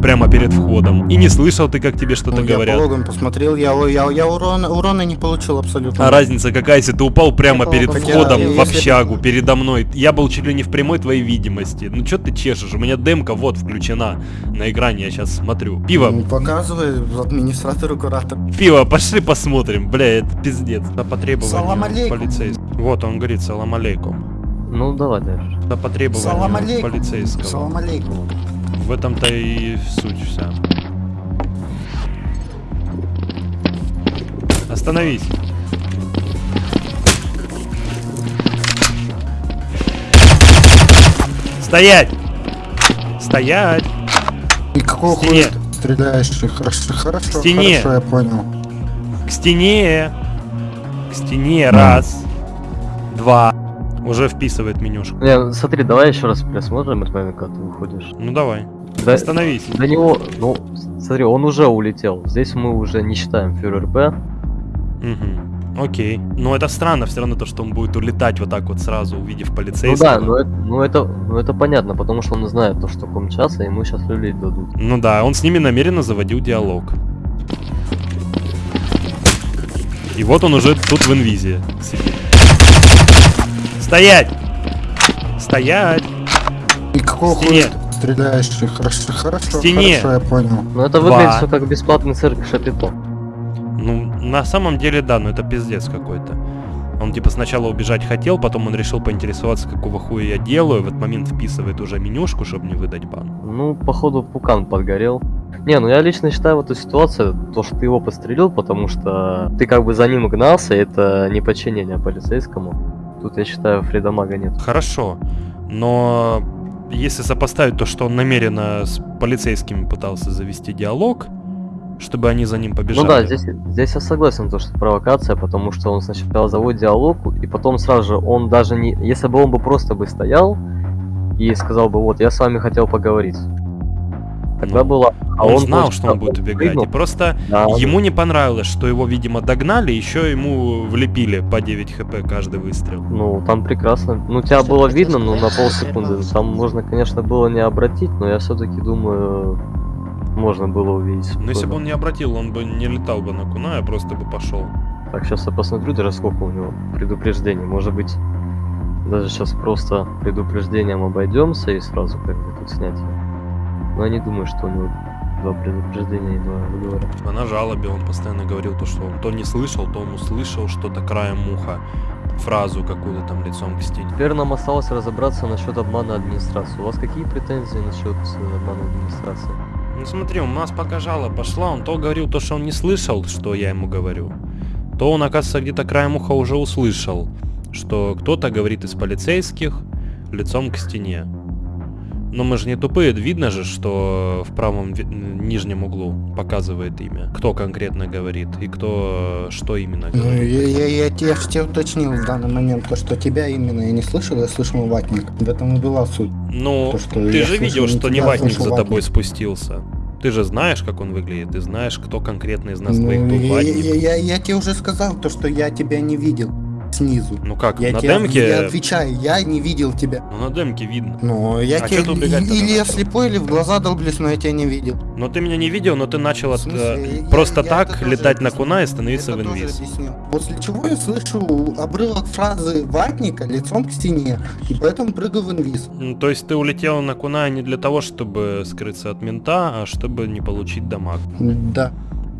прямо перед входом. И не слышал ты, как тебе что-то Ну, я говорят. по логам посмотрел, я, я, я урона, урона не получил абсолютно. А разница какая, если ты упал прямо перед Хотя, входом в если- общагу, передо мной? Я был чуть ли не в прямой твоей видимости. Ну чё ты чешешь? У меня демка вот включена на экране, я сейчас смотрю. Пиво, Ну, показывай администратору куратор. пиво, пошли посмотрим. Бля, это пиздец. По Салам потребованию алейкум. полицейского. Вот он говорит, салам алейкум. Ну, давай дальше. По потребованию Салам алейкум. полицейского. Салам алейкум. В этом-то и суть вся. Остановись. Стоять! Стоять! И какого хуя стреляешь? Хорошо, хорошо, К стене. хорошо, я понял. К стене! К стене! Раз! Два! Уже вписывает менюшку. Не, ну, смотри, давай еще раз пересмотрим этот момент, когда ты выходишь. Ну давай. Да- Остановись. До него, ну, смотри, он уже улетел. Здесь мы уже не считаем фюрер П. Угу. Окей. Но это странно все равно то, что он будет улетать вот так вот сразу, увидев Ну полицейского. да, ну это, ну это, ну это понятно, потому что он знает то, что ком часа, ему сейчас люлей дадут. Ну да, он с ними намеренно заводил диалог. И вот он уже тут в инвизе сидит. Стоять! Стоять! И какого хуя ты стреляешь? Хорошо, хорошо, стене. хорошо, я понял. Ну это Два. выглядит все как бесплатный цирк Шапито. Ну, на самом деле, да, но это пиздец какой-то. Он типа сначала убежать хотел, потом он решил поинтересоваться, какого хуя я делаю. В этот момент вписывает уже менюшку, чтобы не выдать бан. Ну, походу, пукан подгорел. Не, ну я лично считаю в эту ситуацию, то, что ты его подстрелил, потому что ты как бы за ним гнался, это не подчинение полицейскому. Тут, я считаю, Фридомага нет. Хорошо, но если сопоставить то, что он намеренно с полицейскими пытался завести диалог, чтобы они за ним побежали. Ну да, здесь, здесь я согласен, то, что провокация, потому что он сначала заводит диалог, и потом сразу же он даже не... Если бы он бы просто бы стоял и сказал бы, вот, я с вами хотел поговорить. Тогда Ну, было... А он, знал, просто что он будет убегать. прыгнул. И просто Да, ему не понравилось, что его, видимо, догнали, еще ему влепили по 9 хп каждый выстрел. Ну, там прекрасно. Ну, тебя было видно, ну, на полсекунды. Там можно, конечно, было не обратить, но я все-таки думаю, можно было увидеть. Но если бы спокойно. он не обратил, он бы не летал бы на куна, а просто бы пошел. Так, сейчас я посмотрю даже сколько у него предупреждений. Может быть, даже сейчас просто предупреждением обойдемся и сразу как бы тут снять. Но я не думаю, что у него два предупреждения и два выговора. На жалобе он постоянно говорил то, что он то не слышал, то он услышал что-то краем уха. Фразу какую-то там лицом к стене. Теперь нам осталось разобраться насчет обмана администрации. У вас какие претензии насчет э, обмана администрации? Ну смотри, у нас пока жалоба пошла, он то говорил то, что он не слышал, что я ему говорю, то он, оказывается, где-то краем уха уже услышал, что кто-то говорит из полицейских лицом к стене. Но мы же не тупые, видно же, что в правом нижнем углу показывает имя. Кто конкретно говорит и кто что именно Ну, говорит. я, я, я, те- я ж тебе уточнил в данный момент, то, что тебя именно я не слышал, я слышал ватник. В этом и была суть. Ну, То, что ты я же видел, что не ватник за тобой ватник. спустился. Ты же знаешь, как он выглядит, ты знаешь, кто конкретно из нас Ну, двоих был я, ватник. я, я, я тебе уже сказал, то, что я тебя не видел снизу. Ну как, Я на тебе демке... я отвечаю, я не видел тебя. Ну, на демке видно. Ну, я А тогда или я слепой, или в глаза долблюсь, но я тебя не видел. Но ты меня не видел, но ты начал от, смысле? э, Я- просто я так тоже летать на куна и становиться Это в инвиз. После чего я слышу обрывок фразы ватника лицом к стене, и поэтому прыгаю в инвиз. Ну, То есть ты улетел на куна не для того, чтобы скрыться от мента, а чтобы не получить дамаг. Да.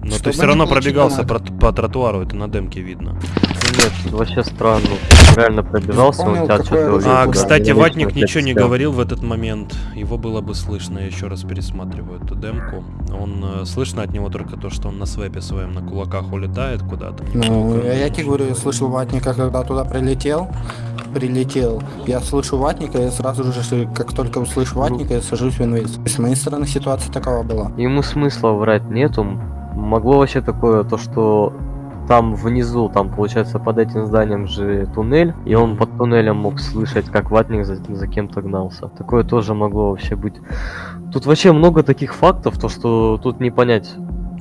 Но Чтобы ты все не равно пробегался про- по тротуару, это на демке видно. Ну нет, вообще странно. Реально пробежался, он Понял, тебя какое что-то оружие А, кстати, Я Ватник ничего не хотел. говорил в этот момент. Его было бы слышно, я еще раз пересматриваю эту демку. Он э, слышно от него только то, что он на свепе своем на кулаках улетает куда-то. Ну, я, я тебе говорю, я слышал ватника, когда туда прилетел. Прилетел. Я слышу ватника, и сразу же, как только услышу ватника, я сажусь в инвиз. С моей стороны ситуация такова была. Ему смысла врать нету. Могло вообще такое, то что там внизу, там получается под этим зданием же туннель, и он под туннелем мог слышать, как ватник за, за кем-то гнался. Такое тоже могло вообще быть. Тут вообще много таких фактов, то что тут не понять.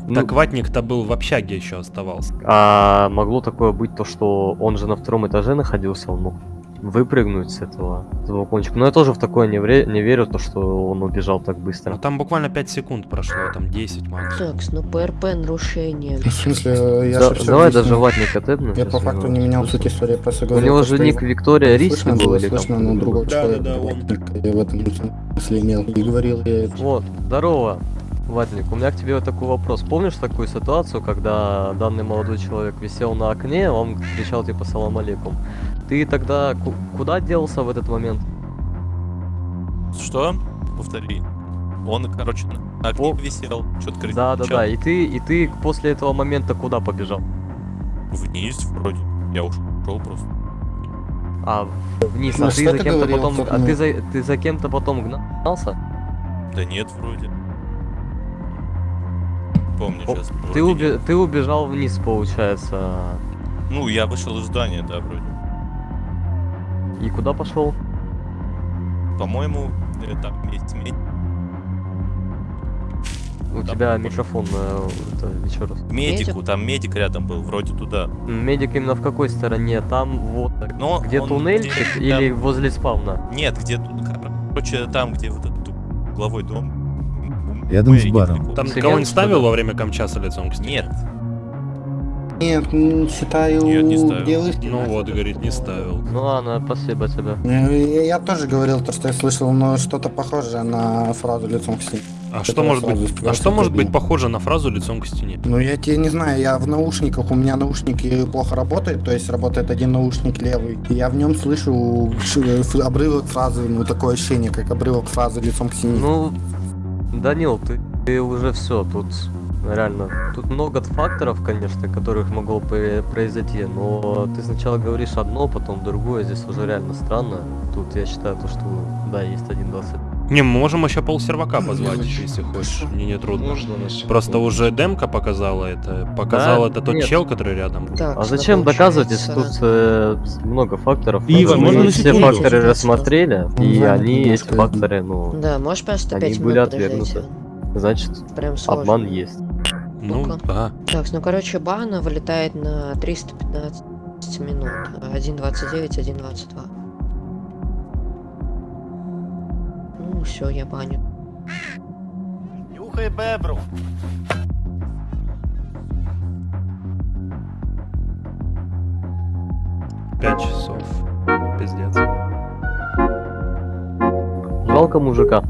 Ну, Так Ватник-то был в общаге еще оставался. а могло такое быть то, что он же на втором этаже находился, он мог выпрыгнуть с этого, с этого балкончика. Но я тоже в такое не, вре- не верю, то что он убежал так быстро. Ну, там буквально 5 секунд прошло, там 10 максимум. Так, ну ПРП нарушение. В смысле, я Да- же давай даже ватника тэпну. Я по факту не менял суть истории, просто У говорил, него же ник его Виктория слышно был или там слышно, но другой другой? человек. да, был. он. Я в этом смысле имел. И говорил я это. Вот, здорово, Ватник. У меня к тебе вот такой вопрос. Помнишь такую ситуацию, когда данный молодой человек висел на окне, он кричал типа «Салам алейкум». Ты тогда ку- куда делся в этот момент? Что? Повтори. Он, короче, на окне висел, что-то кричал. Да, да, да. И ты, и ты после этого момента куда побежал? Вниз вроде. Я ушел просто. А вниз, Ну, а что ты за ты кем-то потом, а ты за, ты за кем-то потом гнался? Да нет, вроде. Помню О, сейчас. Ты, убе- ты убежал вниз, получается. Ну, я вышел из здания, да, вроде. И куда пошел? По-моему, э, там есть медь. У тебя микрофон э, это, еще раз. Медику, там медик рядом был, вроде туда. Медик именно в какой стороне? Там вот, Но где он туннельчик где- или там- возле спавна? Нет, где тут, короче, там, где вот этот угловой дом. Рядом с баром. Там что ли? ставил во время камчаса лицом к стене? Нет, Нет, м, считаю, Нет, не ставил. делаешь Ну вот, говорит, не ставил. Ну ладно, спасибо тебе. Я, я тоже говорил то, что я слышал, но что-то похожее на фразу лицом к стене. А Это что может быть? А что может быть похоже на фразу лицом к стене? Ну, я тебе не знаю, я в наушниках, у меня наушники плохо работают, то есть работает один наушник левый. И я в нем слышу обрывок фразы, ну, такое ощущение, как обрывок фразы лицом к стене. Ну, Данил, ты, ты уже все, тут реально, тут много факторов, конечно, которых могло произойти, но ты сначала говоришь одно, потом другое, здесь уже реально странно. Тут я считаю то, что да, есть 1.20. Не, мы можем еще полсервака позвать, если хочешь. Мне не трудно. Можно? Просто уже демка показала это. Показал Да? это тот Нет. чел, который рядом. Так, А зачем доказывать, если тут э, много факторов? Иван, Мы можно все факторы рассмотрели, и они, да, да. факторы, ну, Да, можешь просто они 5 были отвергнуты. Значит, Прям сложно. обман есть. Ну, Ну-ка. да. Так, ну короче, бана вылетает на 315 минут. 1.29, 1.22. Ну, все, я баню. Нюхай бебру. Пять часов. Пиздец. Жалко мужика.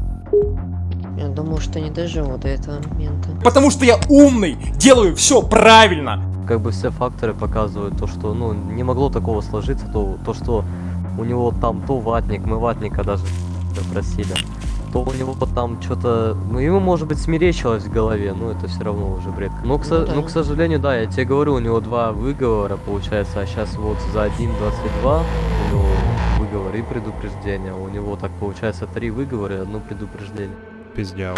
Я думал, что не доживу до этого момента. Потому что я умный, делаю все правильно. Как бы все факторы показывают то, что ну не могло такого сложиться, то, то что у него там то ватник, мы ватника даже просили, то у него там что-то, ну ему может быть смеречилось в голове, но это все равно уже бред. Но, к, со- Ну да. ну, к сожалению, да, я тебе говорю, у него два выговора получается, а сейчас вот за 1.22 у него выговор выговор и предупреждение. У него так получается три выговора и одно предупреждение. Пиздяво.